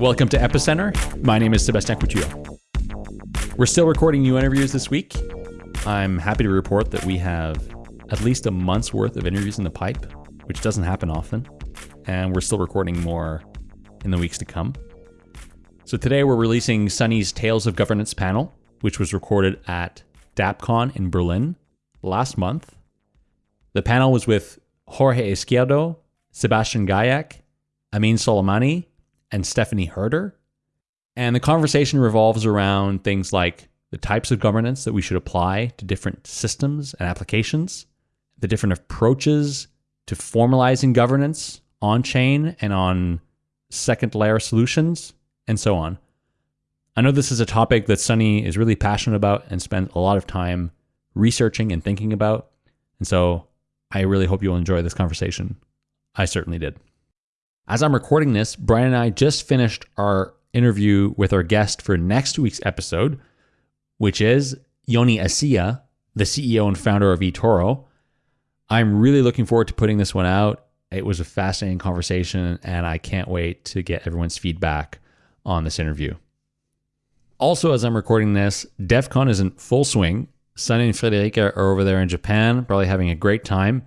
Welcome to Epicenter. My name is Sébastien Couture. We're still recording new interviews this week. I'm happy to report that we have at least a month's worth of interviews in the pipe, which doesn't happen often. And we're still recording more in the weeks to come. So today we're releasing Sunny's Tales of Governance panel, which was recorded at DAppCon in Berlin last month. The panel was with Jorge Izquierdo, Sebastian Gajek, Ameen Soleimani, and Stephanie Hurder. And the conversation revolves around things like the types of governance that we should apply to different systems and applications, the different approaches to formalizing governance on chain and on second layer solutions, and so on. I know this is a topic that Sunny is really passionate about and spent a lot of time researching and thinking about. And so I really hope you'll enjoy this conversation. I certainly did. As I'm recording this, Brian and I just finished our interview with our guest for next week's episode, which is Yoni Assia, the CEO and founder of eToro. I'm really looking forward to putting this one out. It was a fascinating conversation, and I can't wait to get everyone's feedback on this interview. Also, as I'm recording this, Devcon is in full swing. Sunny and Friederike are over there in Japan, probably having a great time.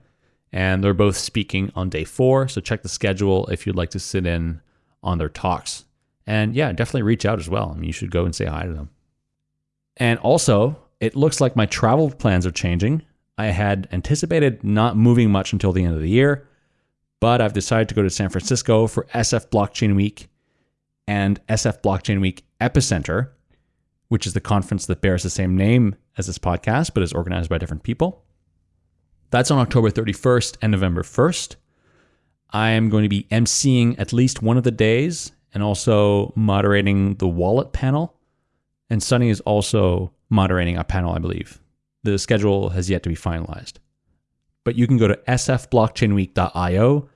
And they're both speaking on day four. So check the schedule if you'd like to sit in on their talks. And yeah, definitely reach out as well. I mean, you should go and say hi to them. And also, it looks like my travel plans are changing. I had anticipated not moving much until the end of the year, but I've decided to go to San Francisco for SF Blockchain Week and SF Blockchain Week Epicenter, which is the conference that bears the same name as this podcast, but is organized by different people. That's on October 31st and November 1st. I am going to be emceeing at least one of the days and also moderating the wallet panel. And Sunny is also moderating a panel, I believe. The schedule has yet to be finalized. But you can go to sfblockchainweek.io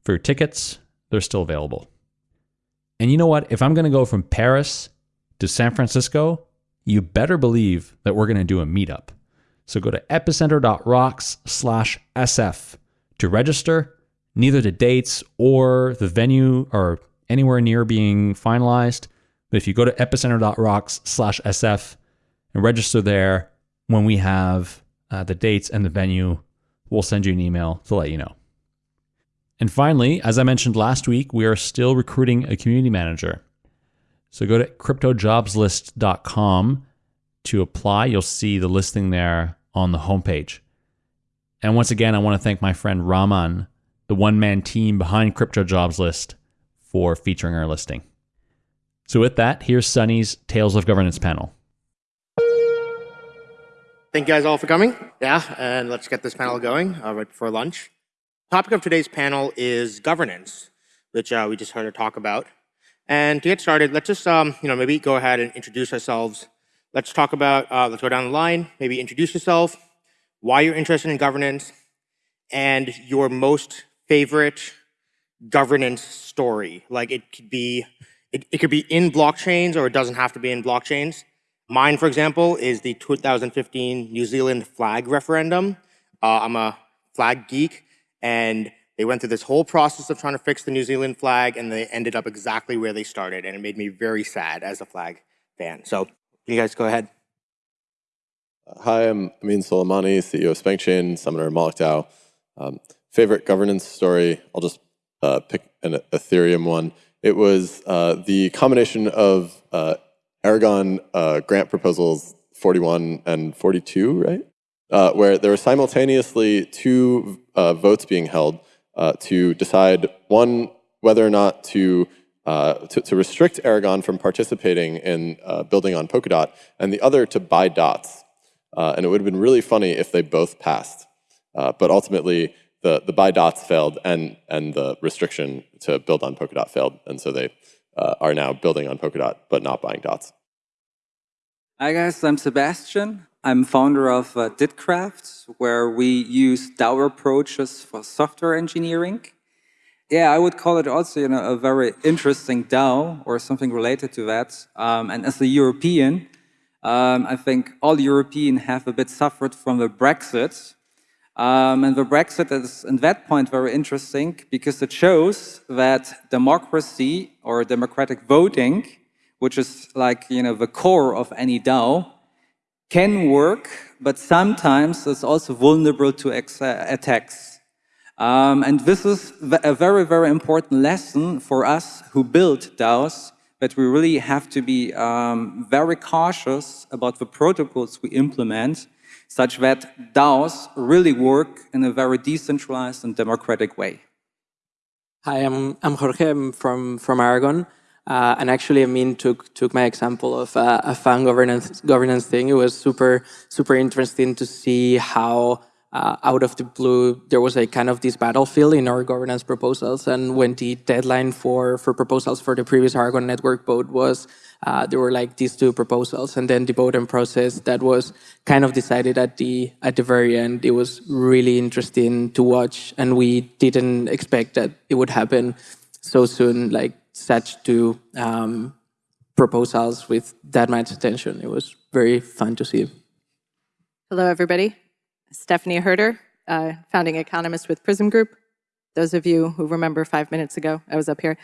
for your tickets. They're still available. And you know what? If I'm going to go from Paris to San Francisco, you better believe that we're going to do a meetup. So go to epicenter.rocks slash SF to register. Neither the dates or the venue are anywhere near being finalized. But if you go to epicenter.rocks slash SF and register there, when we have uh, the dates and the venue, we'll send you an email to let you know. And finally, as I mentioned last week, we are still recruiting a community manager. So go to cryptojobslist.com to apply. You'll see the listing there on the homepage. And once again, I want to thank my friend Raman, the one man team behind Crypto Jobs List, for featuring our listing. So, with that, here's Sunny's Tales of Governance panel. Thank you guys all for coming. Yeah, and let's get this panel going uh, right before lunch. Topic of today's panel is governance, which uh, we just heard her talk about. And to get started, let's just um, you know maybe go ahead and introduce ourselves Let's talk about, uh, let's go down the line, maybe introduce yourself, why you're interested in governance, and your most favorite governance story. Like it could be, it, it could be in blockchains or it doesn't have to be in blockchains. Mine, for example, is the 2015 New Zealand flag referendum. Uh, I'm a flag geek, and they went through this whole process of trying to fix the New Zealand flag, and they ended up exactly where they started, and it made me very sad as a flag fan. So you guys go ahead. Uh, hi, I'm Ameen Soleimani, CEO of SpankChain, Summoner Moloch DAO. Um, favorite governance story, I'll just uh, pick an Ethereum one. It was uh, the combination of uh, Aragon uh, grant proposals 41 and 42, right? Uh, where there were simultaneously two votes being held to decide, one, whether or not to uh, to, to, restrict Aragon from participating in uh, building on Polkadot, and the other to buy dots. Uh, and it would have been really funny if they both passed. Uh, but ultimately, the, the buy dots failed, and, and the restriction to build on Polkadot failed. And so they uh, are now building on Polkadot, but not buying dots. Hi guys, I'm Sebastian. I'm founder of uh, DidCraft, where we use DAO approaches for software engineering. Yeah, I would call it also you know, a very interesting DAO or something related to that. Um, and as a European, um, I think all Europeans have a bit suffered from the Brexit. Um, and the Brexit is, in that point, very interesting because it shows that democracy or democratic voting, which is like, you know, the core of any DAO, can work, but sometimes it's also vulnerable to attacks. Um, and this is a very, very important lesson for us who build DAOs, that we really have to be um, very cautious about the protocols we implement such that DAOs really work in a very decentralized and democratic way. Hi, I'm, I'm Jorge I'm from, from Aragon. Uh, and actually, Ameen took took my example of uh, a fan governance governance thing. It was super super interesting to see how uh, out of the blue there was a kind of this battlefield in our governance proposals. And when the deadline for for proposals for the previous Aragon network vote was uh, there were like these two proposals, and then the voting process that was kind of decided at the at the very end. It was really interesting to watch, and we didn't expect that it would happen so soon. Like such two um, proposals with that much attention. It was very fun to see. Hello, everybody. Stephanie Hurder, uh, founding economist with Prysm Group. Those of you who remember five minutes ago, I was up here.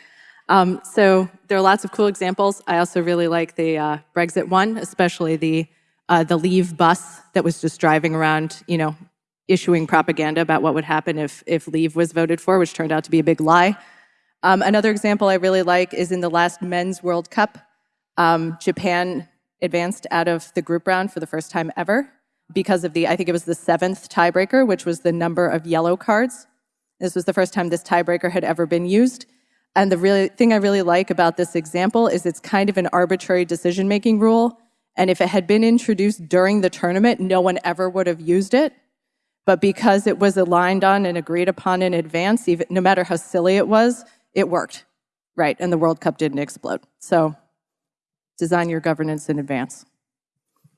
Um, so there are lots of cool examples. I also really like the uh, Brexit one, especially the uh, the Leave bus that was just driving around, you know, issuing propaganda about what would happen if if Leave was voted for, which turned out to be a big lie. Um, another example I really like is in the last Men's World Cup. Um, Japan advanced out of the group round for the first time ever because of the, I think it was the seventh tiebreaker, which was the number of yellow cards. This was the first time this tiebreaker had ever been used. And the really thing I really like about this example is it's kind of an arbitrary decision-making rule. And if it had been introduced during the tournament, no one ever would have used it. But because it was aligned on and agreed upon in advance, even no matter how silly it was, it worked, right? And the World Cup didn't explode. So design your governance in advance.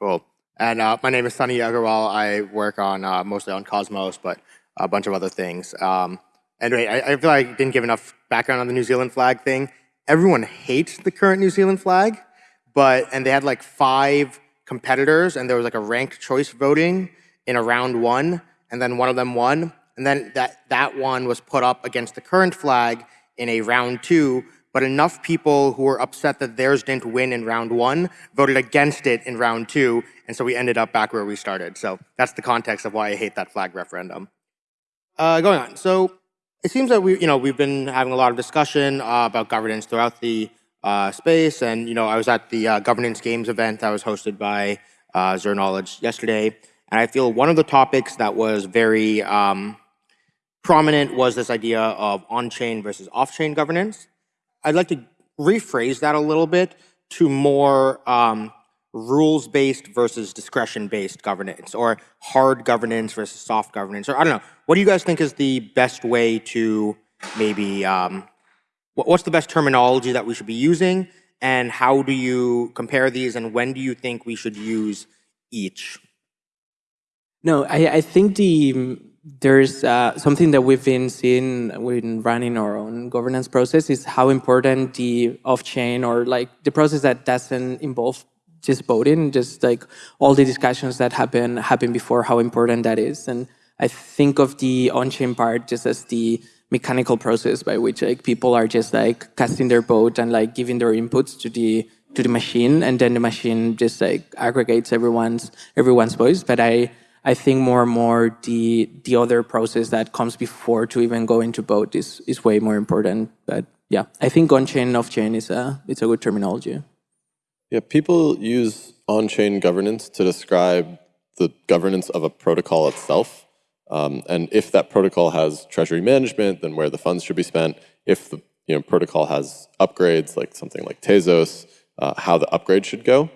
Cool. And uh, my name is Sunny Aggarwal. I work on uh, mostly on Cosmos, but a bunch of other things. Um, Anyway, I, I feel like I didn't give enough background on the New Zealand flag thing. Everyone hates the current New Zealand flag, but and they had like five competitors, and there was like a ranked choice voting in a round one, and then one of them won, and then that that one was put up against the current flag in a round two. But enough people who were upset that theirs didn't win in round one voted against it in round two, and so we ended up back where we started. So that's the context of why I hate that flag referendum. Uh, going on, so it seems that we, you know, we've been having a lot of discussion uh, about governance throughout the uh, space, and you know, I was at the uh, governance games event that was hosted by uh, Zero Knowledge yesterday, and I feel one of the topics that was very um, prominent was this idea of on-chain versus off-chain governance. I'd like to rephrase that a little bit to more um, rules-based versus discretion-based governance, or hard governance versus soft governance, or I don't know. What do you guys think is the best way to maybe, um, what's the best terminology that we should be using, and how do you compare these, and when do you think we should use each? No, I, I think the there's uh, something that we've been seeing when running our own governance process is how important the off-chain or like the process that doesn't involve just voting, just like all the discussions that happen happen before, how important that is. And I think of the on-chain part just as the mechanical process by which like people are just like casting their vote and like giving their inputs to the to the machine, and then the machine just like aggregates everyone's everyone's voice. But I I think more and more the the other process that comes before to even go into vote is is way more important. But yeah, I think on-chain, off-chain is a it's a good terminology. Yeah, people use on-chain governance to describe the governance of a protocol itself. Um, and if that protocol has treasury management, then where the funds should be spent. If the you know, protocol has upgrades, like something like Tezos, uh, how the upgrade should go.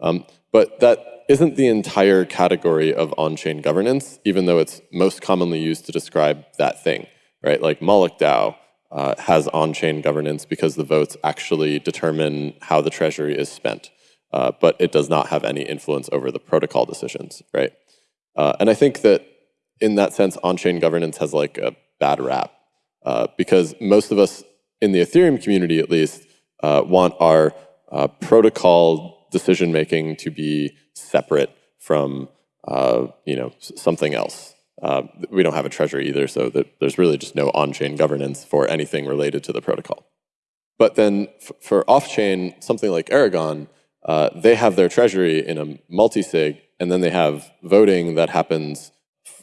Um, but that isn't the entire category of on-chain governance, even though it's most commonly used to describe that thing, right? Like Moloch DAO uh, has on-chain governance because the votes actually determine how the treasury is spent. Uh, but it does not have any influence over the protocol decisions, right? Uh, and I think that in that sense, on-chain governance has like a bad rap uh, because most of us in the Ethereum community, at least, uh, want our uh, protocol decision-making to be separate from, you know, something else. Uh, we don't have a treasury either, so that there's really just no on-chain governance for anything related to the protocol. But then for off-chain, something like Aragon, uh, they have their treasury in a multi-sig, and then they have voting that happens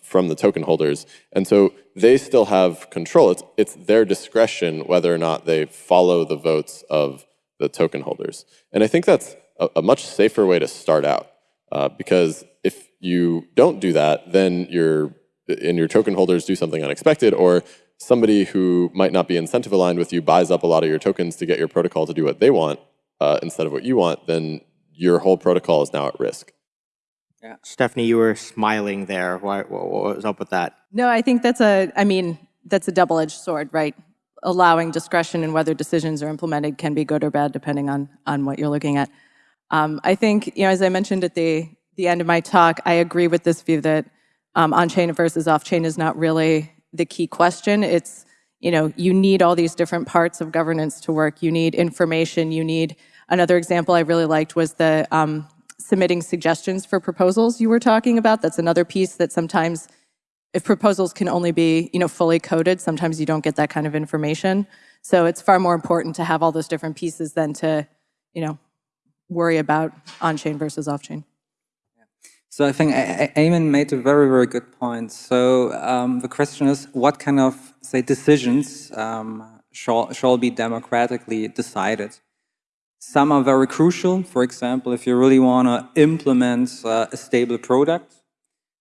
from the token holders. And so they still have control. It's, it's their discretion whether or not they follow the votes of the token holders. And I think that's a, a much safer way to start out. Uh, because if you don't do that, then your and your token holders do something unexpected, or somebody who might not be incentive aligned with you buys up a lot of your tokens to get your protocol to do what they want uh, instead of what you want, then your whole protocol is now at risk. Yeah. Stephanie, you were smiling there. Why, what, what was up with that? No, I think that's a, I mean, that's a double-edged sword, right? Allowing discretion in whether decisions are implemented can be good or bad depending on, on what you're looking at. Um, I think, you know, as I mentioned at the, the end of my talk, I agree with this view that um, on-chain versus off-chain is not really the key question. It's, you know, you need all these different parts of governance to work. You need information, you need, another example I really liked was the um, submitting suggestions for proposals you were talking about. That's another piece that sometimes if proposals can only be you know, fully coded, sometimes you don't get that kind of information. So it's far more important to have all those different pieces than to you know, worry about on-chain versus off-chain. So I think Eamon made a very, very good point. So um, the question is, what kind of, say, decisions um, shall, shall be democratically decided? Some are very crucial. For example, if you really want to implement uh, a stable product,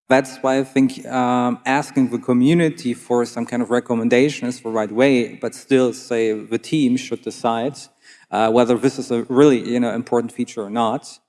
that's why I think um, asking the community for some kind of recommendation is the right way, but still say the team should decide uh, whether this is a really you know, important feature or not.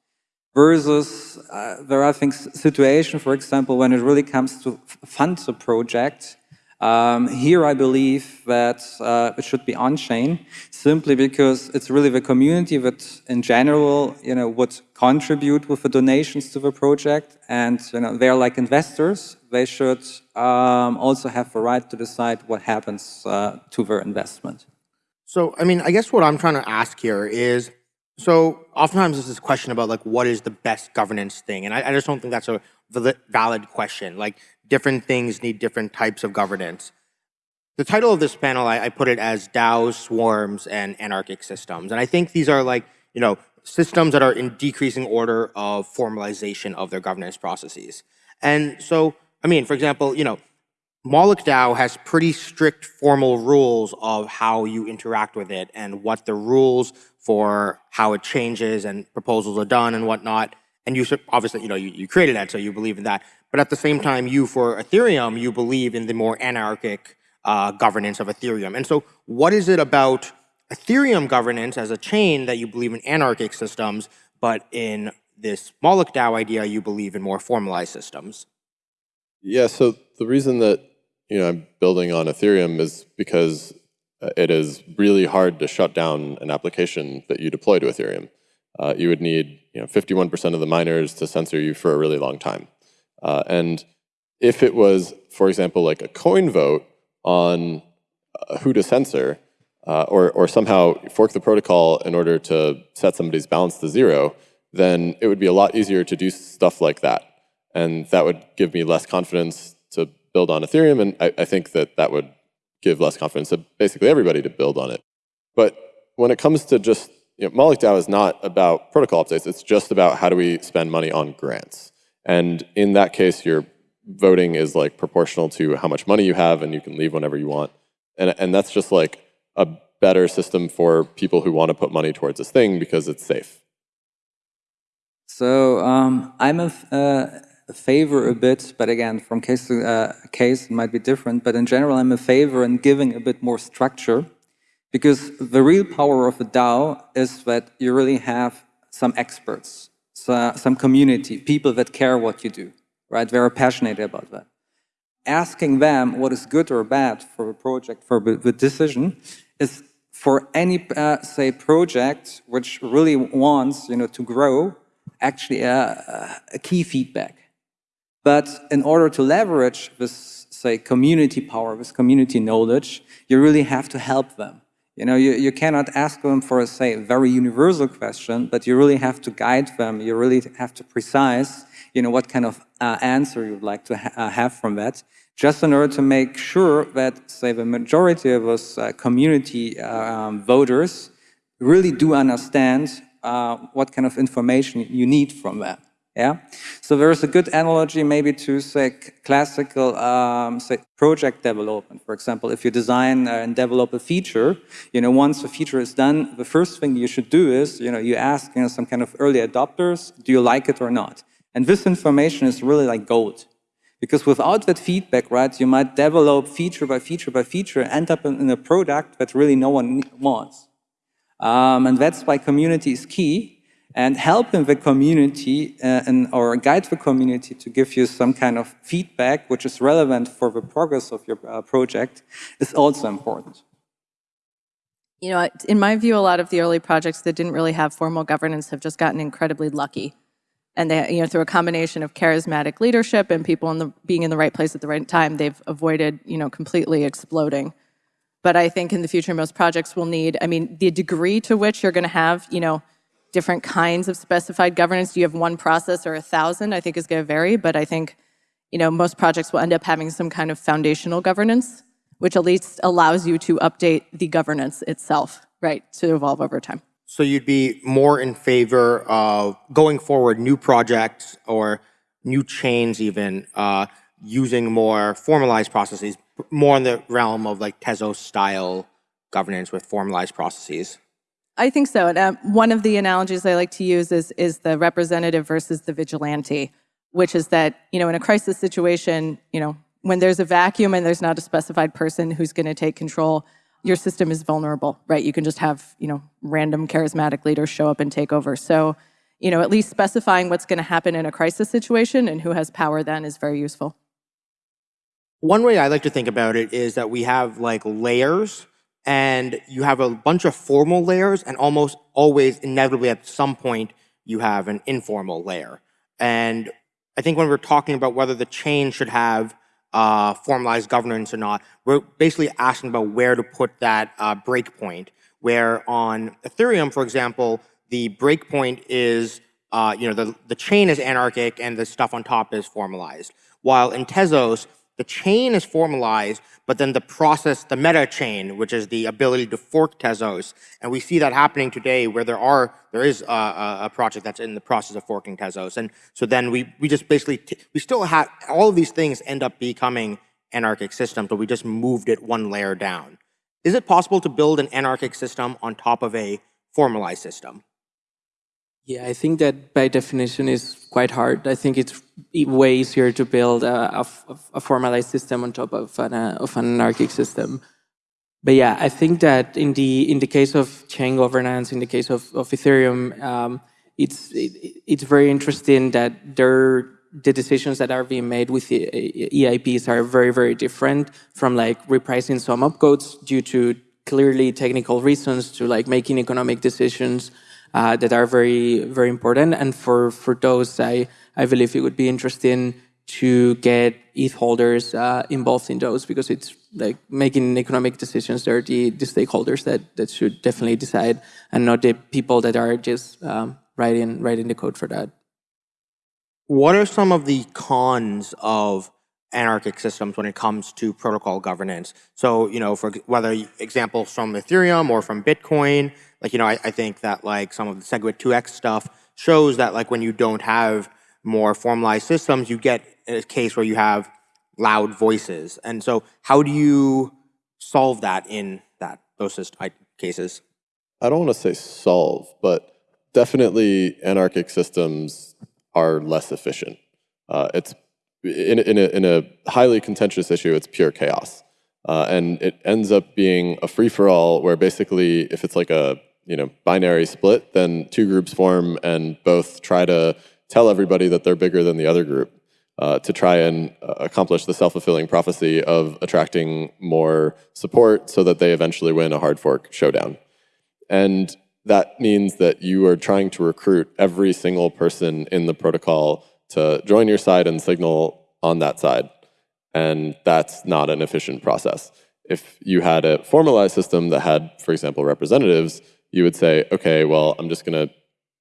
Versus, uh, there are, I think, situations, for example, when it really comes to fund a project, um, here I believe that uh, it should be on-chain, simply because it's really the community that in general you know, would contribute with the donations to the project and you know, they're like investors, they should um, also have the right to decide what happens uh, to their investment. So, I mean, I guess what I'm trying to ask here is, so oftentimes there's this is question about like, what is the best governance thing? And I, I just don't think that's a valid question. Like, different things need different types of governance. The title of this panel, I, I put it as DAOs, swarms, and anarchic systems. And I think these are like, you know, systems that are in decreasing order of formalization of their governance processes. And so, I mean, for example, you know, Moloch DAO has pretty strict formal rules of how you interact with it and what the rules for how it changes and proposals are done and whatnot. And you obviously, you know, you, you created that, so you believe in that. But at the same time, you, for Ethereum, you believe in the more anarchic uh, governance of Ethereum. And so what is it about Ethereum governance as a chain that you believe in anarchic systems, but in this Moloch DAO idea, you believe in more formalized systems? Yeah, so the reason that you know I'm building on Ethereum is because uh, it is really hard to shut down an application that you deploy to Ethereum. Uh, you would need you know 51% of the miners to censor you for a really long time. Uh, and if it was, for example, like a coin vote on uh, who to censor, uh, or, or somehow fork the protocol in order to set somebody's balance to zero, then it would be a lot easier to do stuff like that. And that would give me less confidence to build on Ethereum, and I, I think that that would give less confidence to basically everybody to build on it. But when it comes to just, you know, Moloch DAO is not about protocol updates, it's just about how do we spend money on grants. And in that case, your voting is like proportional to how much money you have and you can leave whenever you want. And, and that's just like a better system for people who want to put money towards this thing because it's safe. So um, I'm a, uh, favor a bit, but again, from case to uh, case, it might be different. But in general, I'm a favor in giving a bit more structure because the real power of a DAO is that you really have some experts so, some community, people that care what you do, right? They are passionate about that. Asking them what is good or bad for a project, for the decision, is for any, uh, say, project which really wants, you know, to grow, actually a, a key feedback. But in order to leverage this, say, community power, this community knowledge, you really have to help them. You know, you, you cannot ask them for, a, say, very universal question, but you really have to guide them. You really have to precise, you know, what kind of uh, answer you'd like to ha uh, have from that, just in order to make sure that, say, the majority of us uh, community um, voters really do understand uh, what kind of information you need from that. Yeah, so there's a good analogy maybe to say classical um, say project development. For example, if you design and develop a feature, you know, once the feature is done, the first thing you should do is, you know, you ask, you know, some kind of early adopters, do you like it or not? And this information is really like gold. Because without that feedback, right, you might develop feature by feature by feature, end up in, in a product that really no one wants. Um, and that's why community is key and helping the community uh, and, or guide the community to give you some kind of feedback which is relevant for the progress of your uh, project is also important. You know, in my view, a lot of the early projects that didn't really have formal governance have just gotten incredibly lucky. And they, you know, through a combination of charismatic leadership and people in the, being in the right place at the right time, they've avoided, you know, completely exploding. But I think in the future, most projects will need, I mean, the degree to which you're going to have, you know, different kinds of specified governance. Do you have one process or a thousand? I think is going to vary, but I think you know most projects will end up having some kind of foundational governance, which at least allows you to update the governance itself, right, to evolve over time. So you'd be more in favor of going forward new projects or new chains even uh, using more formalized processes, more in the realm of like Tezos style governance with formalized processes. I think so. And um, one of the analogies I like to use is, is the representative versus the vigilante, which is that, you know, in a crisis situation, you know, when there's a vacuum and there's not a specified person who's going to take control, your system is vulnerable, right? You can just have, you know, random charismatic leaders show up and take over. So, you know, at least specifying what's going to happen in a crisis situation and who has power then is very useful. One way I like to think about it is that we have like layers and you have a bunch of formal layers and almost always inevitably at some point you have an informal layer. And I think when we're talking about whether the chain should have uh, formalized governance or not, we're basically asking about where to put that uh, breakpoint. Where on Ethereum, for example, the breakpoint is, uh, you know, the, the chain is anarchic and the stuff on top is formalized. While in Tezos, the chain is formalized, but then the process, the meta chain, which is the ability to fork Tezos, and we see that happening today where there are, there is a, a project that's in the process of forking Tezos. And so then we, we just basically, we still have, all of these things end up becoming anarchic systems, but we just moved it one layer down. Is it possible to build an anarchic system on top of a formalized system? Yeah, I think that by definition is quite hard. I think it's way easier to build a, a, a formalized system on top of an, uh, of an anarchic system. But yeah, I think that in the in the case of chain governance, in the case of, of Ethereum, um, it's it, it's very interesting that there the decisions that are being made with the EIPs are very very different from like repricing some opcodes due to clearly technical reasons to like making economic decisions uh, that are very, very important. And for, for those, I, I believe it would be interesting to get ETH holders uh, involved in those because it's like making economic decisions. They're the, the stakeholders that, that should definitely decide and not the people that are just um, writing, writing the code for that. What are some of the cons of anarchic systems when it comes to protocol governance. So, you know, for whether examples from Ethereum or from Bitcoin, like, you know, I, I think that like some of the SegWit2x stuff shows that like when you don't have more formalized systems, you get a case where you have loud voices. And so how do you solve that in that those cases? I don't want to say solve, but definitely anarchic systems are less efficient. Uh, it's in, in, a, in a highly contentious issue, it's pure chaos. Uh, and it ends up being a free-for-all where basically if it's like a you know binary split, then two groups form and both try to tell everybody that they're bigger than the other group uh, to try and uh, accomplish the self-fulfilling prophecy of attracting more support so that they eventually win a hard fork showdown. And that means that you are trying to recruit every single person in the protocol to join your side and signal on that side. And that's not an efficient process. if you had a formalized system that had, for example, representatives, you would say, okay, well, I'm just going to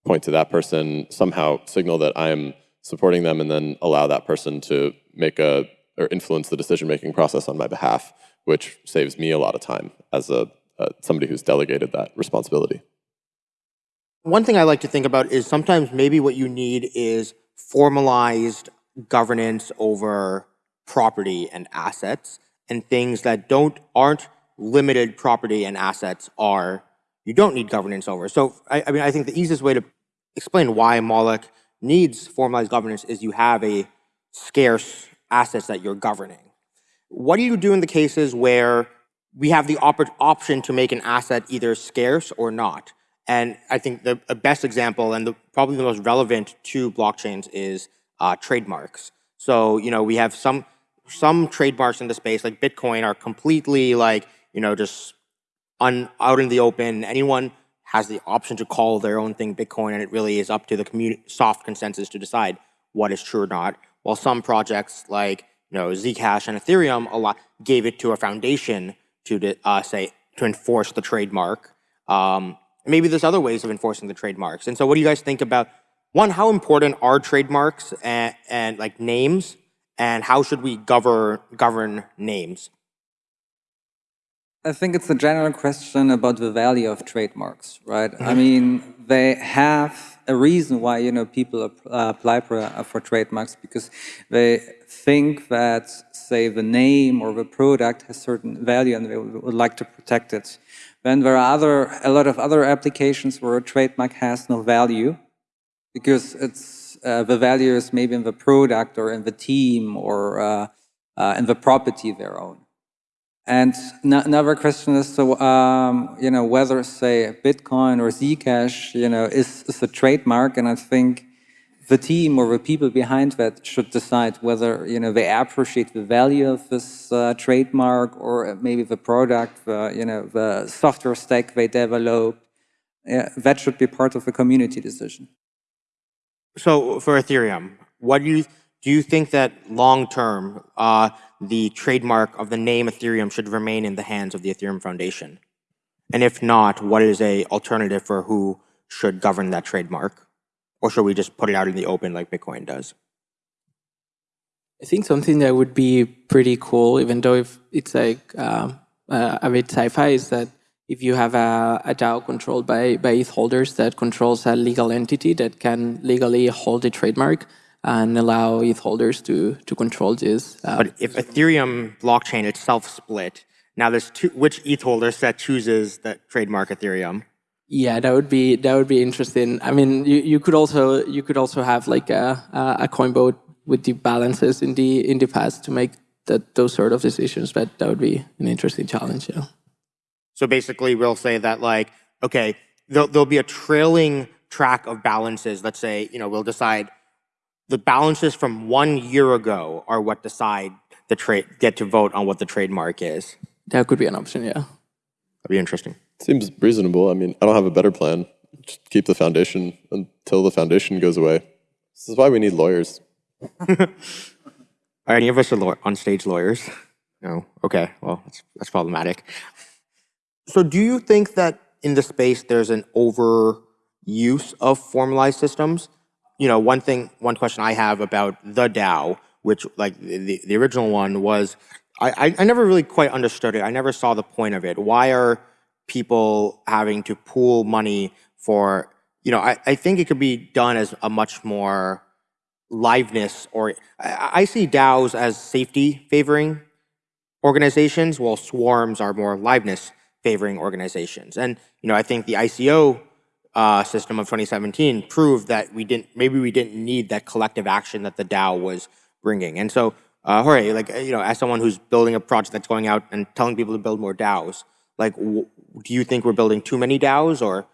point to that person, somehow signal that I am supporting them, and then allow that person to make a or influence the decision-making process on my behalf, which saves me a lot of time as a uh, somebody who's delegated that responsibility. One thing I like to think about is sometimes maybe what you need is formalized governance over property and assets and things that don't aren't limited property and assets are you don't need governance over. So I, I mean I think the easiest way to explain why Moloch needs formalized governance is you have a scarce assets that you're governing. What do you do in the cases where we have the op option to make an asset either scarce or not? And I think the, best example and the, probably the most relevant to blockchains is uh, trademarks. So, you know, we have some some trademarks in the space, like Bitcoin, are completely like, you know, just un, out in the open. Anyone has the option to call their own thing Bitcoin, and it really is up to the soft consensus to decide what is true or not. While some projects like you know Zcash and Ethereum a lot gave it to a foundation to uh, say to enforce the trademark. Um, maybe there's other ways of enforcing the trademarks. And so, what do you guys think about one? How important are trademarks and, and like names and how should we govern govern names? I think it's a general question about the value of trademarks, right? I mm-hmm. mean, they have a reason why you know people apply for, for trademarks because they think that, say, the name or the product has certain value and they would like to protect it. Then there are other a lot of other applications where a trademark has no value because it's uh, the value is maybe in the product or in the team or uh, uh, in the property they own. And another question is, so, um, you know, whether, say, Bitcoin or Zcash, you know, is, is a trademark. And I think the team or the people behind that should decide whether, you know, they appreciate the value of this uh, trademark or maybe the product, the, you know, the software stack they develop. Yeah, that should be part of the community decision. So for Ethereum, what do you do you think that long term uh, the trademark of the name Ethereum should remain in the hands of the Ethereum Foundation? And if not, what is a alternative for who should govern that trademark? Or should we just put it out in the open like Bitcoin does? I think something that would be pretty cool, even though if it's like um, uh, a bit sci-fi, is that if you have a, a DAO controlled by, by ETH holders that controls a legal entity that can legally hold a trademark and allow ETH holders to, to control this. Uh, but if Ethereum blockchain itself split, now there's two, which ETH holders that chooses that trademark Ethereum? Yeah, that would be that would be interesting. I mean, you, you could also you could also have like a a coin vote with the balances in the in the past to make that those sort of decisions. But that would be an interesting challenge. Yeah. So basically, we'll say that like, okay, there'll, there'll be a trailing track of balances. Let's say, you know, we'll decide the balances from one year ago are what decide the trade, get to vote on what the trademark is. That could be an option, yeah. That'd be interesting. Seems reasonable. I mean, I don't have a better plan. Just keep the foundation until the foundation goes away. This is why we need lawyers. are any of us are on stage lawyers? No. Okay. Well, that's, that's problematic. So do you think that in the space there's an overuse of formalized systems? You know, one thing, one question I have about the DAO, which like the, the original one was, I, I never really quite understood it. I never saw the point of it. Why are people having to pool money for, you know, I, I think it could be done as a much more liveness or I, I see DAOs as safety favoring organizations, while swarms are more liveness favoring organizations. And you know, I think the ICO uh, system of 2017 proved that we didn't, maybe we didn't need that collective action that the DAO was bringing. And so, uh, Jorge, like you know, as someone who's building a project that's going out and telling people to build more DAOs, like, do you think we're building too many DAOs or?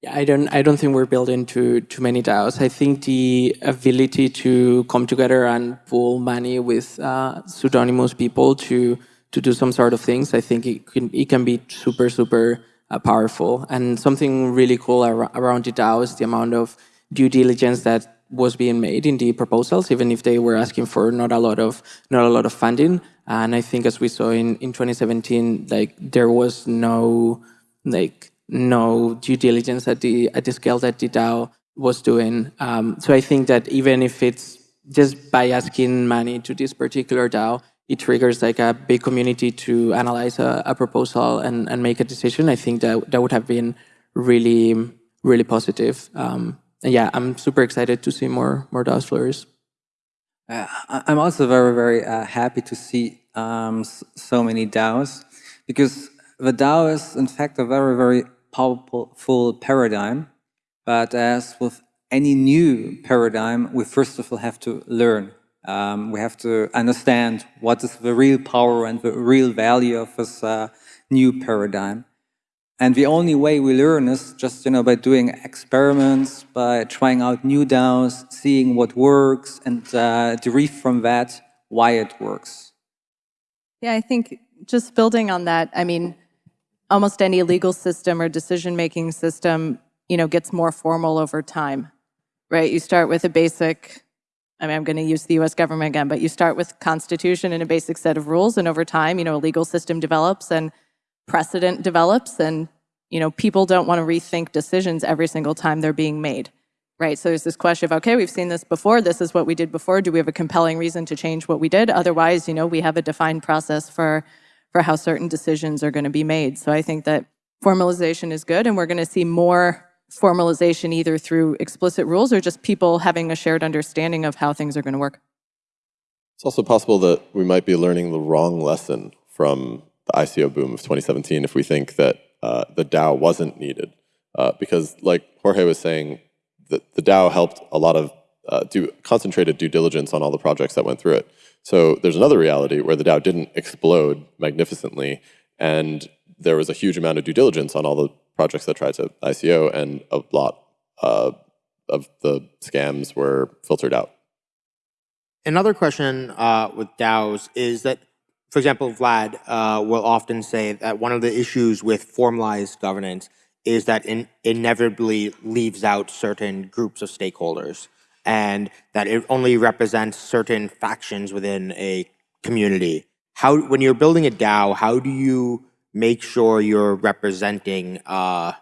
Yeah, I don't. I don't think we're building too too many DAOs. I think the ability to come together and pool money with uh, pseudonymous people to to do some sort of things, I think it can, it can be super, super uh, powerful. And something really cool ar around the DAO is the amount of due diligence that was being made in the proposals, even if they were asking for not a lot of not a lot of funding. And I think as we saw in, in 2017, like there was no like no due diligence at the at the scale that the DAO was doing. Um, so I think that even if it's just by asking money to this particular DAO, it triggers like a big community to analyze a, a proposal and, and make a decision. I think that that would have been really really positive. Um, and yeah, I'm super excited to see more more DAOs flourish. Uh, I'm also very, very uh, happy to see um, so many DAOs because the DAO is in fact a very, very powerful paradigm. But as with any new paradigm, we first of all have to learn. Um, we have to understand what is the real power and the real value of this uh, new paradigm. And the only way we learn is just, you know, by doing experiments, by trying out new DAOs, seeing what works, and uh, derive from that why it works. Yeah, I think just building on that, I mean, almost any legal system or decision-making system, you know, gets more formal over time, right? You start with a basic, I mean, I'm going to use the US government again, but you start with constitution and a basic set of rules, and over time, you know, a legal system develops, and precedent develops and you know people don't want to rethink decisions every single time they're being made right? So there's this question of okay we've seen this before this is what we did before do we have a compelling reason to change what we did? Otherwise you know we have a defined process for for how certain decisions are going to be made. So i think that formalization is good and we're going to see more formalization either through explicit rules or just people having a shared understanding of how things are going to work it's also possible that we might be learning the wrong lesson from the ICO boom of 2017 if we think that uh, the DAO wasn't needed. Uh, because like Jorge was saying, the, the DAO helped a lot of uh, do concentrated due diligence on all the projects that went through it. So there's another reality where the DAO didn't explode magnificently and there was a huge amount of due diligence on all the projects that tried to ICO and a lot uh, of the scams were filtered out. Another question uh, with DAOs is that for example, Vlad uh, will often say that one of the issues with formalized governance is that it inevitably leaves out certain groups of stakeholders and that it only represents certain factions within a community. How, when you're building a DAO, how do you make sure you're representing uh,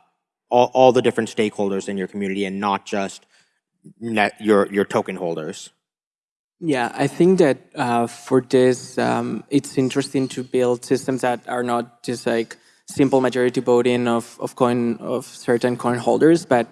all, all the different stakeholders in your community and not just your, your token holders? Yeah, I think that uh, for this, um, it's interesting to build systems that are not just like simple majority voting of, of coin of certain coin holders, but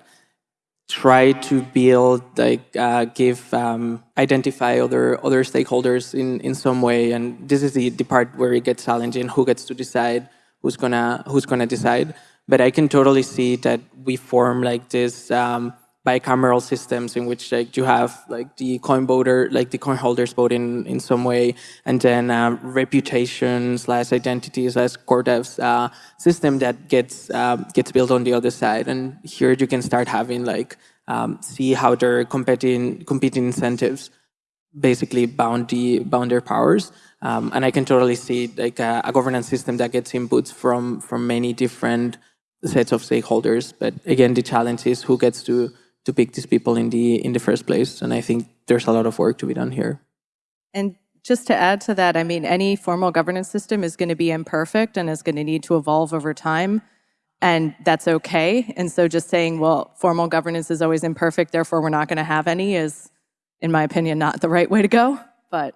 try to build like uh, give um, identify other other stakeholders in in some way. And this is the, the part where it gets challenging: who gets to decide, who's gonna who's gonna decide. But I can totally see that we form like this. Um, bicameral systems in which like you have like the coin voter, like the coin holders vote in, in some way, and then uh, reputation slash identity slash core devs uh, system that gets uh, gets built on the other side. And here you can start having like um, see how their competing competing incentives basically bound the bound their powers. Um, and I can totally see like a, a governance system that gets inputs from from many different sets of stakeholders. But again, the challenge is who gets to to pick these people in the in the first place. And I think there's a lot of work to be done here. And just to add to that, I mean, any formal governance system is going to be imperfect and is going to need to evolve over time. And that's okay. And so just saying, well, formal governance is always imperfect, therefore we're not going to have any is, in my opinion, not the right way to go. But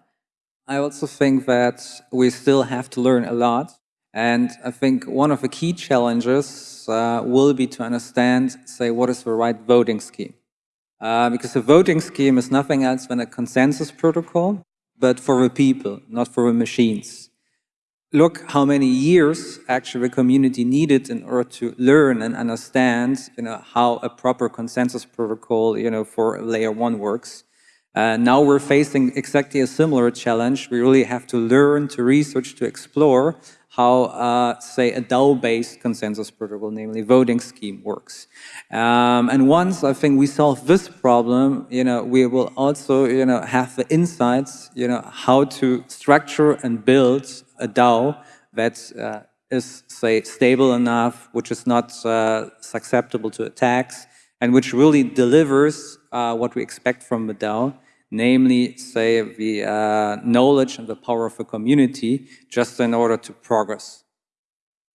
I also think that we still have to learn a lot. And I think one of the key challenges uh, will be to understand, say, what is the right voting scheme. Uh, because the voting scheme is nothing else than a consensus protocol, but for the people, not for the machines. Look how many years actually the community needed in order to learn and understand you know, how a proper consensus protocol you know, for layer one works. Uh, now we're facing exactly a similar challenge. We really have to learn, to research, to explore how, uh, say, a DAO-based consensus protocol, namely voting scheme, works. Um, and once I think we solve this problem, you know, we will also, you know, have the insights, you know, how to structure and build a DAO that uh, is, say, stable enough, which is not uh, susceptible to attacks, and which really delivers uh, what we expect from the DAO, namely, say, the uh, knowledge and the power of the community, just in order to progress.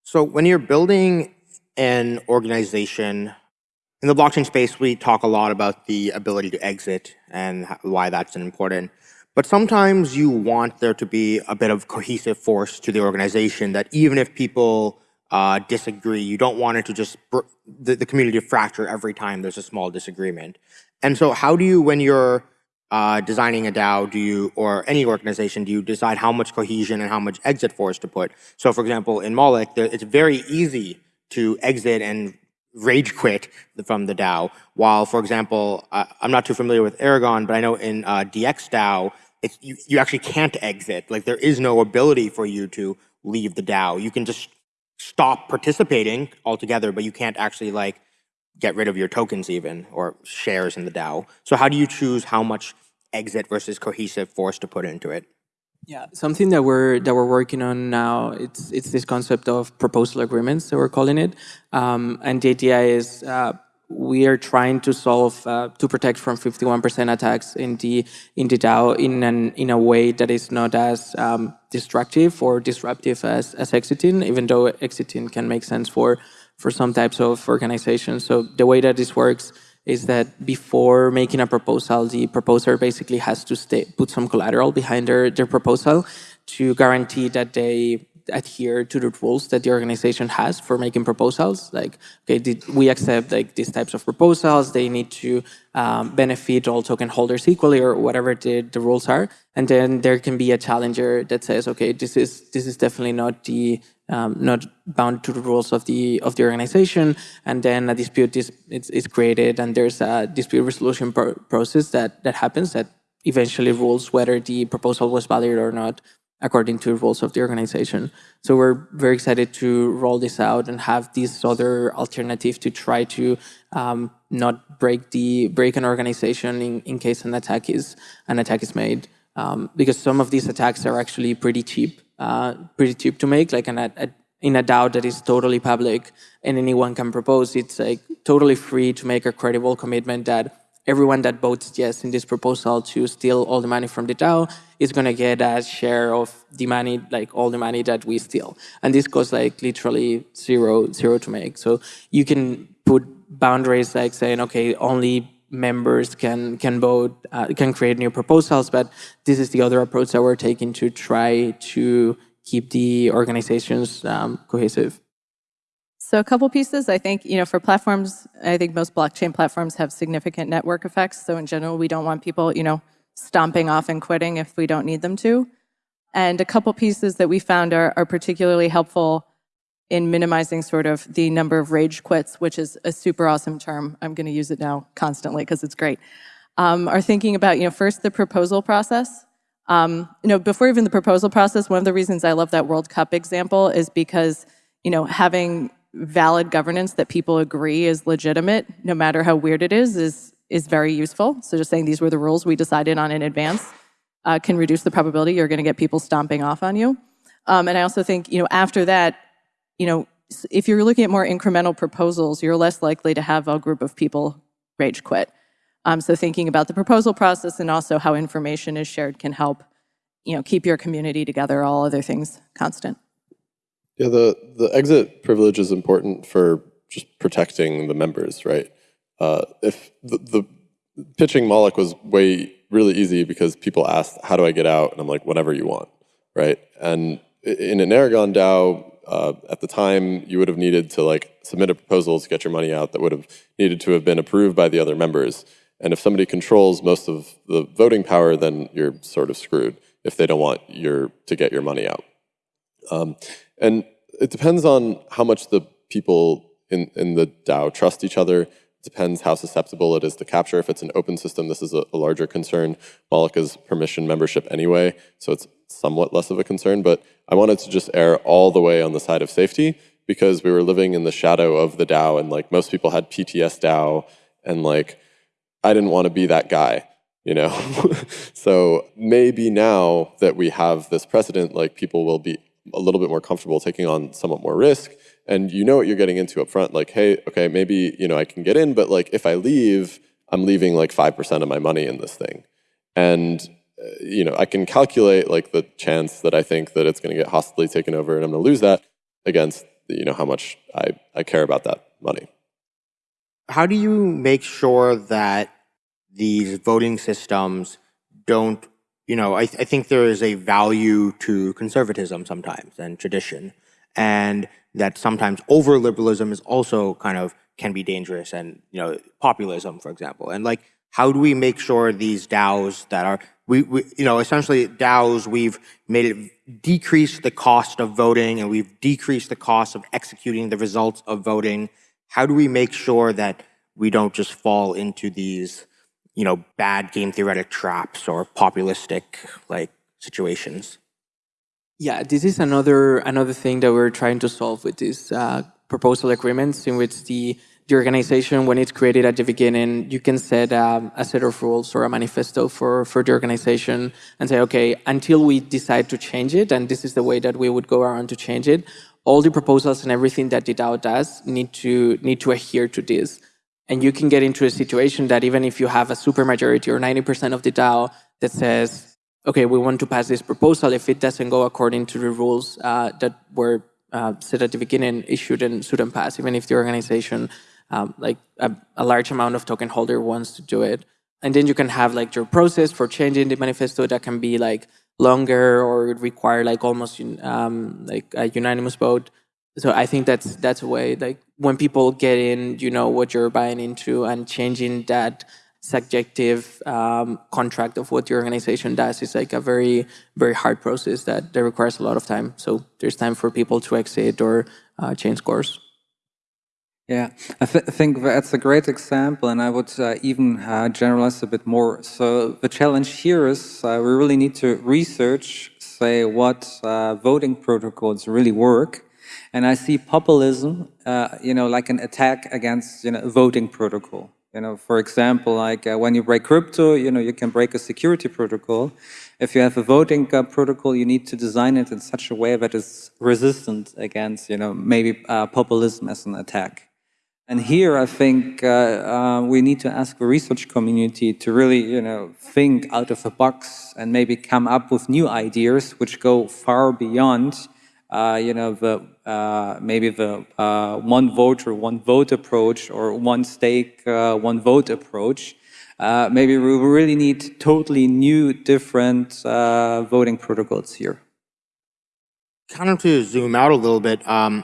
So when you're building an organization, in the blockchain space, we talk a lot about the ability to exit and why that's important. But sometimes you want there to be a bit of cohesive force to the organization that even if people uh, disagree, you don't want it to just, the, the community to fracture every time there's a small disagreement. And so how do you, when you're uh, designing a DAO, do you, or any organization, do you decide how much cohesion and how much exit force to put? So for example, in Moloch, there, it's very easy to exit and rage quit from the DAO. While, for example, uh, I'm not too familiar with Aragon, but I know in uh, DX DAO, you, you actually can't exit. Like there is no ability for you to leave the DAO. You can just stop participating altogether, but you can't actually like get rid of your tokens even or shares in the DAO. So how do you choose how much exit versus cohesive force to put into it? Yeah, something that we're that we're working on now. It's it's this concept of proposal agreements that we're calling it, um, and the idea is uh, we are trying to solve uh, to protect from 51% attacks in the in the DAO in an in a way that is not as um, destructive or disruptive as as exiting, even though exiting can make sense for for some types of organizations. So the way that this works is that before making a proposal, the proposer basically has to put some collateral behind their, their proposal to guarantee that they adhere to the rules that the organization has for making proposals. Like, okay, did we accept like these types of proposals? They need to um, benefit all token holders equally, or whatever the, the rules are. And then there can be a challenger that says, okay, this is this is definitely not the um, not bound to the rules of the of the organization. And then a dispute is is, is created, and there's a dispute resolution pro process that that happens that eventually rules whether the proposal was valid or not according to the rules of the organization. So we're very excited to roll this out and have this other alternative to try to um, not break the break an organization in, in case an attack is an attack is made. Um, because some of these attacks are actually pretty cheap, uh, pretty cheap to make. Like an, a, in a DAO that is totally public and anyone can propose, it's like totally free to make a credible commitment that everyone that votes yes in this proposal to steal all the money from the DAO is going to get a share of the money, like all the money that we steal. And this costs like literally zero, zero to make. So you can put boundaries like saying, okay, only members can can vote, uh, can create new proposals. But this is the other approach that we're taking to try to keep the organizations um, cohesive. So a couple pieces, I think, you know, for platforms, I think most blockchain platforms have significant network effects. So in general, we don't want people, you know, stomping off and quitting if we don't need them to. And a couple pieces that we found are, are particularly helpful in minimizing sort of the number of rage quits, which is a super awesome term. I'm going to use it now constantly because it's great. Um, are thinking about, you know, first the proposal process. Um, you know, before even the proposal process, one of the reasons I love that World Cup example is because, you know, having valid governance that people agree is legitimate, no matter how weird it is, is, is very useful. So just saying these were the rules we decided on in advance uh, can reduce the probability you're going to get people stomping off on you. Um, and I also think, you know, after that, you know, if you're looking at more incremental proposals, you're less likely to have a group of people rage quit. Um, so thinking about the proposal process and also how information is shared can help, you know, keep your community together, all other things constant. Yeah, the, the exit privilege is important for just protecting the members, right? Uh, if the, the pitching Moloch was way really easy because people asked, how do I get out? And I'm like, whatever you want, right? And in an Aragon DAO, uh, at the time, you would have needed to like submit a proposal to get your money out that would have needed to have been approved by the other members. And if somebody controls most of the voting power, then you're sort of screwed if they don't want your to get your money out. Um, and it depends on how much the people in, in the DAO trust each other. It depends how susceptible it is to capture. If it's an open system, this is a, a larger concern. Moloch is permission membership anyway, so it's somewhat less of a concern. But I wanted to just err all the way on the side of safety because we were living in the shadow of the DAO and like most people had PTS DAO and like I didn't want to be that guy you know so maybe now that we have this precedent like people will be a little bit more comfortable taking on somewhat more risk and you know what you're getting into up front like hey okay maybe you know I can get in but like if I leave I'm leaving like 5% of my money in this thing and uh, you know I can calculate like the chance that I think that it's going to get hostily taken over and I'm going to lose that against you know how much I, I care about that money. How do you make sure that these voting systems don't, you know, I, th I think there is a value to conservatism sometimes and tradition, and that sometimes over liberalism is also kind of can be dangerous and, you know, populism, for example. And like, how do we make sure these DAOs that are, we, we you know, essentially DAOs, we've made it decrease the cost of voting and we've decreased the cost of executing the results of voting. How do we make sure that we don't just fall into these, you know, bad game theoretic traps or populistic like situations? Yeah, this is another another thing that we're trying to solve with these uh, proposal agreements, in which the the organization, when it's created at the beginning, you can set um, a set of rules or a manifesto for for the organization and say, okay, until we decide to change it, and this is the way that we would go around to change it. All the proposals and everything that DAO does need to need to adhere to this. And you can get into a situation that even if you have a supermajority or 90% of the DAO that says, okay, we want to pass this proposal, if it doesn't go according to the rules uh, that were uh, said at the beginning, it shouldn't, shouldn't pass, even if the organization, um, like a, a, large amount of token holder wants to do it. And then you can have like your process for changing the manifesto that can be like longer or require like almost um, like a unanimous vote. So I think that's that's a way like when people get in, you know what you're buying into and changing that subjective um, contract of what the organization does is like a very, very hard process that, that requires a lot of time. So there's time for people to exit or uh, change course. Yeah, I th think that's a great example, and I would uh, even uh, generalize a bit more. So the challenge here is uh, we really need to research, say, what uh, voting protocols really work, and I see populism, uh, you know, like an attack against, you know, a voting protocol. You know, for example, like uh, when you break crypto, you know, you can break a security protocol. If you have a voting uh, protocol, you need to design it in such a way that it's resistant against, you know, maybe uh, populism as an attack. And here, I think uh, uh, we need to ask the research community to really, you know, think out of the box and maybe come up with new ideas which go far beyond you know, the uh, maybe the uh, one or one vote approach or one stake, uh, one vote approach. Uh, maybe we really need totally new, different uh, voting protocols here. Kind of to zoom out a little bit. Um,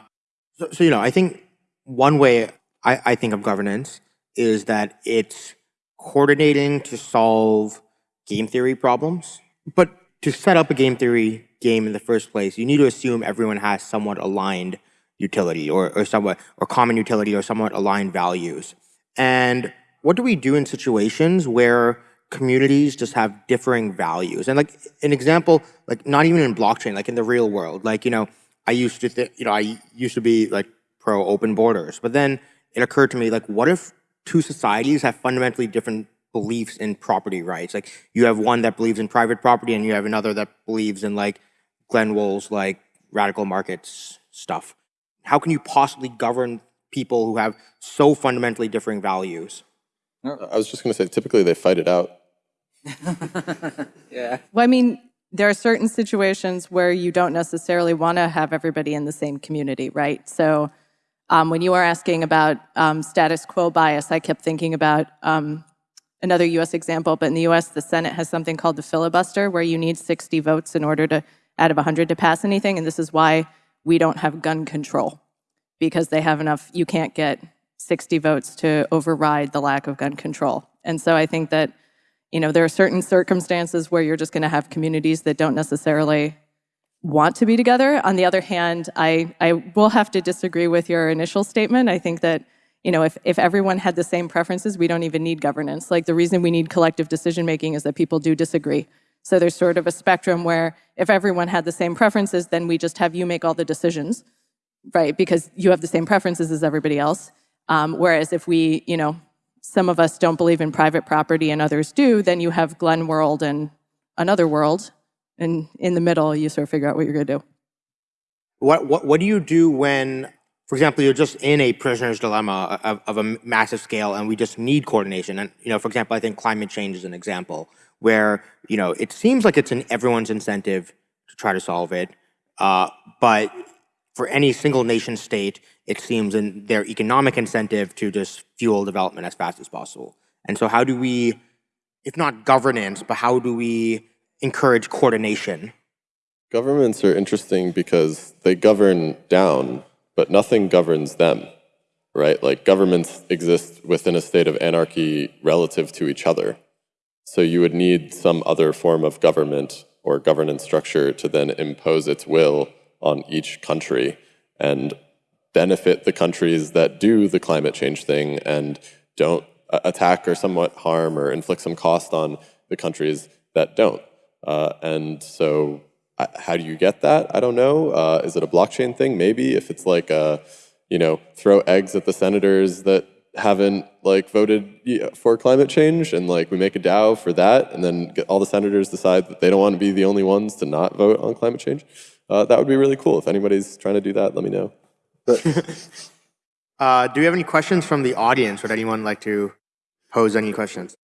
so, so, you know, I think one way I, I think of governance is that it's coordinating to solve game theory problems. But to set up a game theory game in the first place, you need to assume everyone has somewhat aligned utility or, or somewhat or common utility or somewhat aligned values. And what do we do in situations where communities just have differing values? And like an example, like not even in blockchain, like in the real world, like, you know, I used to, th- you know, I used to be like pro open borders, but then it occurred to me, like, what if two societies have fundamentally different beliefs in property rights? Like, you have one that believes in private property, and you have another that believes in like Glen Weyl's like radical markets stuff. How can you possibly govern people who have so fundamentally differing values? I was just going to say, typically they fight it out. yeah. Well, I mean, there are certain situations where you don't necessarily want to have everybody in the same community, right? So um, when you were asking about um, status quo bias, I kept thinking about um, another US example, but in the US, the Senate has something called the filibuster, where you need 60 votes in order to out of 100 to pass anything, and this is why we don't have gun control, because they have enough, you can't get 60 votes to override the lack of gun control. And so I think that, you know, there are certain circumstances where you're just gonna have communities that don't necessarily want to be together. On the other hand, I, I will have to disagree with your initial statement. I think that you know, if, if everyone had the same preferences, we don't even need governance. Like the reason we need collective decision making is that people do disagree. So there's sort of a spectrum where if everyone had the same preferences, then we just have you make all the decisions, right? Because you have the same preferences as everybody else. Um, whereas if we, you know, some of us don't believe in private property and others do, then you have Glen world and another world. And in the middle, you sort of figure out what you're going to do. What, what, what do you do when for example, you're just in a prisoner's dilemma of, of a massive scale, and we just need coordination. And you know, for example, I think climate change is an example where you know it seems like it's in everyone's incentive to try to solve it, uh, but for any single nation state, it seems in their economic incentive to just fuel development as fast as possible. And so, how do we, if not governance, but how do we encourage coordination? Governments are interesting because they govern down but nothing governs them, right? Like governments exist within a state of anarchy relative to each other. So you would need some other form of government or governance structure to then impose its will on each country and benefit the countries that do the climate change thing and don't attack or somewhat harm or inflict some cost on the countries that don't. Uh, and so how do you get that? I don't know. Uh, is it a blockchain thing? Maybe if it's like, a, uh, you know, throw eggs at the senators that haven't like voted for climate change and like we make a DAO for that and then all the senators decide that they don't want to be the only ones to not vote on climate change. Uh, that would be really cool. If anybody's trying to do that, let me know. uh, do we have any questions from the audience? Would anyone like to pose any questions?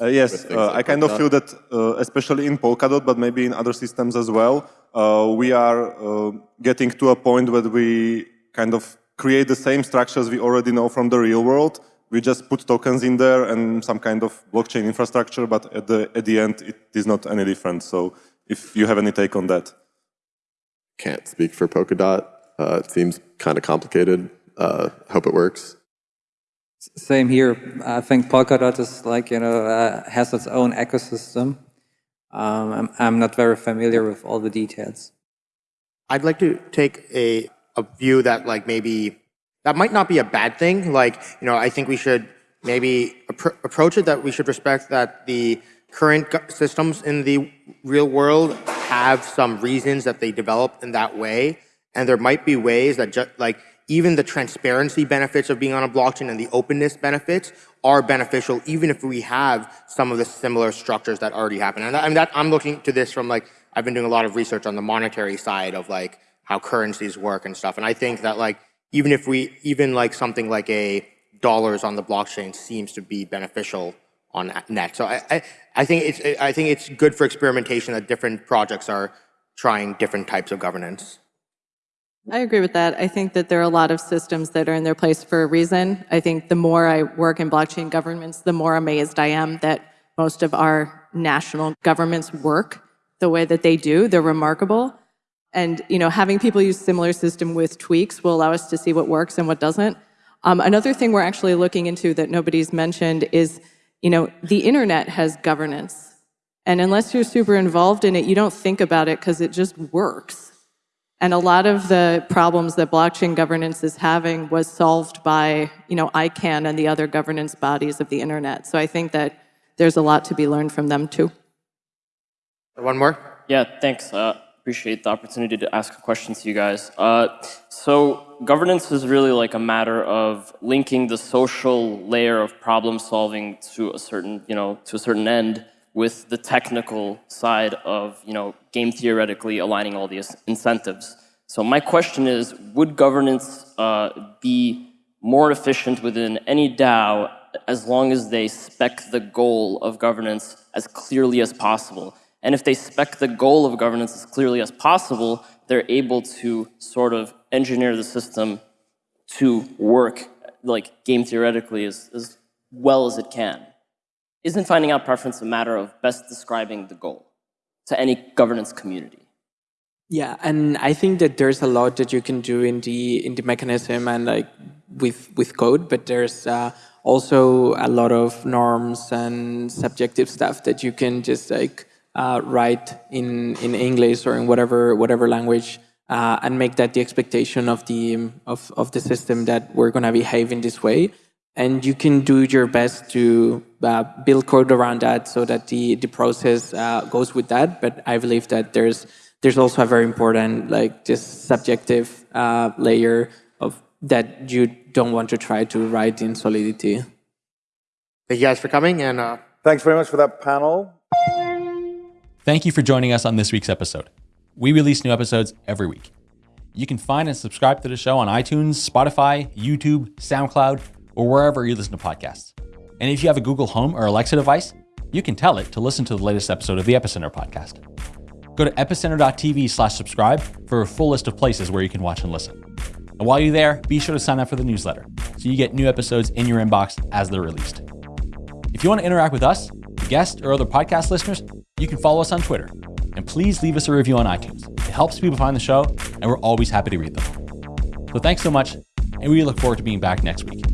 Uh, yes, uh, I kind of feel that, uh, especially in Polkadot, but maybe in other systems as well, uh, we are uh, getting to a point where we kind of create the same structures we already know from the real world. We just put tokens in there and some kind of blockchain infrastructure, but at the, at the end, it is not any different. So if you have any take on that. Can't speak for Polkadot. Uh, it seems kind of complicated. hope it works. Same here. I think Polkadot is like, you know, uh, has its own ecosystem. Um, I'm, I'm not very familiar with all the details. I'd like to take a, a view that like maybe, that might not be a bad thing. Like, you know, I think we should maybe appro approach it that we should respect that the current systems in the real world have some reasons that they develop in that way. And there might be ways that just like even the transparency benefits of being on a blockchain and the openness benefits are beneficial, even if we have some of the similar structures that already happen. And, that, that, I'm looking to this from like, I've been doing a lot of research on the monetary side of like how currencies work and stuff. And I think that like, even if we, even like something like a dollars on the blockchain seems to be beneficial on net. So I, I, I think it's, I think it's good for experimentation that different projects are trying different types of governance. I agree with that. I think that there are a lot of systems that are in their place for a reason. I think the more I work in blockchain governments, the more amazed I am that most of our national governments work the way that they do. They're remarkable. And you know, having people use similar system with tweaks will allow us to see what works and what doesn't. Um, another thing we're actually looking into that nobody's mentioned is, you know, the internet has governance. And unless you're super involved in it, you don't think about it because it just works. And a lot of the problems that blockchain governance is having was solved by, you know, ICANN and the other governance bodies of the internet. So I think that there's a lot to be learned from them too. One more? Yeah, thanks. Uh, appreciate the opportunity to ask questions to you guys. Uh, so governance is really like a matter of linking the social layer of problem solving to a certain, you know, to a certain end with the technical side of you know, game theoretically aligning all these incentives. So my question is, would governance uh, be more efficient within any DAO as long as they spec the goal of governance as clearly as possible? And if they spec the goal of governance as clearly as possible, they're able to sort of engineer the system to work like game theoretically as, as well as it can. Isn't finding out preference a matter of best describing the goal to any governance community? Yeah, and I think that there's a lot that you can do in the in the mechanism and like with with code, but there's uh, also a lot of norms and subjective stuff that you can just like uh, write in in English or in whatever whatever language uh, and make that the expectation of the of of the system that we're gonna behave in this way and you can do your best to uh, build code around that so that the the process uh, goes with that. But I believe that there's there's also a very important like just subjective uh, layer of that you don't want to try to write in Solidity. Thank you guys for coming and uh, thanks very much for that panel. Thank you for joining us on this week's episode. We release new episodes every week. You can find and subscribe to the show on iTunes, Spotify, YouTube, SoundCloud, or wherever you listen to podcasts. And if you have a Google Home or Alexa device, you can tell it to listen to the latest episode of the Epicenter podcast. Go to epicenter.tv slash subscribe for a full list of places where you can watch and listen. And while you're there, be sure to sign up for the newsletter so you get new episodes in your inbox as they're released. If you want to interact with us, the guests, or other podcast listeners, you can follow us on Twitter. And please leave us a review on iTunes. It helps people find the show, and we're always happy to read them. So thanks so much, and we look forward to being back next week.